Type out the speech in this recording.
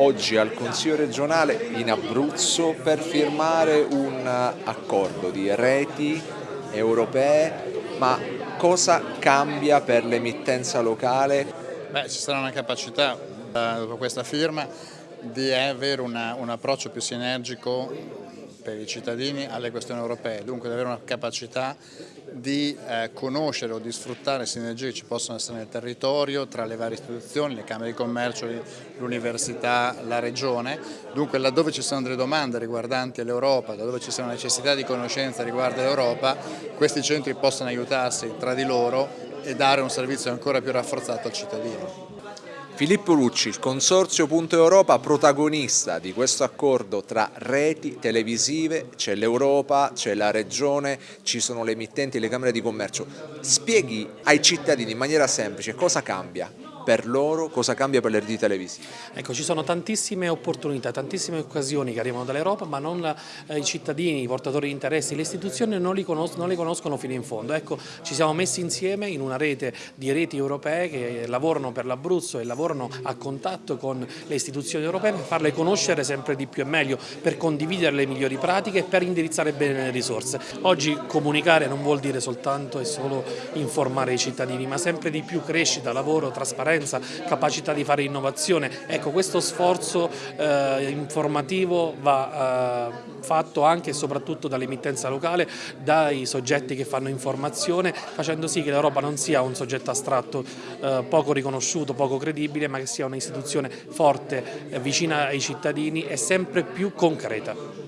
oggi al Consiglio regionale in Abruzzo per firmare un accordo di reti europee, ma cosa cambia per l'emittenza locale? Beh, ci sarà una capacità eh, dopo questa firma di avere una, un approccio più sinergico per i cittadini alle questioni europee, dunque di avere una capacità di eh, conoscere o di sfruttare sinergie che ci possono essere nel territorio tra le varie istituzioni, le camere di commercio, l'università, la regione, dunque laddove ci sono delle domande riguardanti l'Europa, laddove ci sono necessità di conoscenza riguardo l'Europa, questi centri possono aiutarsi tra di loro e dare un servizio ancora più rafforzato al cittadino. Filippo Lucci, il Consorzio Punto Europa, protagonista di questo accordo tra reti televisive, c'è l'Europa, c'è la Regione, ci sono le emittenti le Camere di Commercio. Spieghi ai cittadini in maniera semplice cosa cambia per loro, cosa cambia per le reti televisive? Ecco, ci sono tantissime opportunità, tantissime occasioni che arrivano dall'Europa, ma non eh, i cittadini, i portatori di interessi, le istituzioni non, conos non, le conoscono fino in fondo. Ecco, ci siamo messi insieme in una rete di reti europee che lavorano per l'Abruzzo e lavorano a contatto con le istituzioni europee per farle conoscere sempre di più e meglio, per condividere le migliori pratiche e per indirizzare bene le risorse. Oggi comunicare non vuol dire soltanto e solo informare i cittadini, ma sempre di più crescita, lavoro, trasparenza, trasparenza, capacità di fare innovazione. Ecco, questo sforzo eh, informativo va eh, fatto anche e soprattutto dall'emittenza locale, dai soggetti che fanno informazione, facendo sì che l'Europa non sia un soggetto astratto, eh, poco riconosciuto, poco credibile, ma che sia un'istituzione forte, vicina ai cittadini e sempre più concreta.